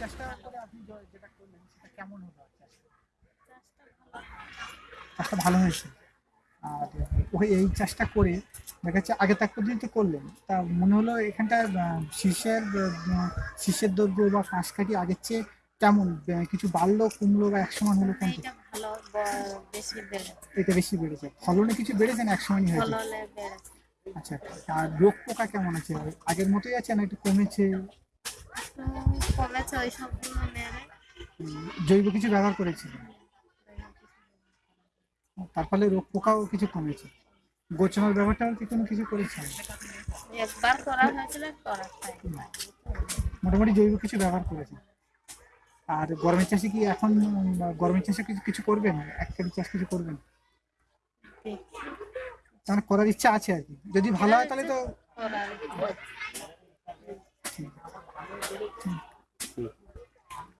চাষটা করে আপনি যেটা করলেন সেটা কেমন হলো চাষটা? ভালো হয়েছে। আর ওই এই চাষটা করে দেখা যাচ্ছে আগে তাক পর্যন্ত করলেন তা মনে হলো এখানটা শীষের শীষের দৈর্ঘ্য বা ফাঁস কাটি আগের চেয়ে কেমন? কিছু বাড়লো কমলো বা এক সমান হলো বেড়েছে। এটা বেশি বেড়েছে। ফলনে কিছু বেড়েছে না এক সমানই হয়েছে আচ্ছা আর রোগ পোকা কেমন আছে? আগের মতোই আছে না একটু কমেছে? কমেছে ওই সবগুলো মেরে। জৈব কিছু ব্যবহার করেছিল তার ফলে রোগ পোকাও কিছু কমেছে। গোচনার ব্যবহারটাও কি কোনো কিছু করেছে? একবার করা হয়েছিল করা মোটামুটি জৈব কিছু ব্যবহার করেছে। আর গরমের চাষে কি এখন গরমের চাষে কিছু কিছু করবেন? এক কেজি চাষ কিছু করবেন? মানে করার ইচ্ছা আছে আর কি। যদি ভালো হয় তাহলে তো 嗯。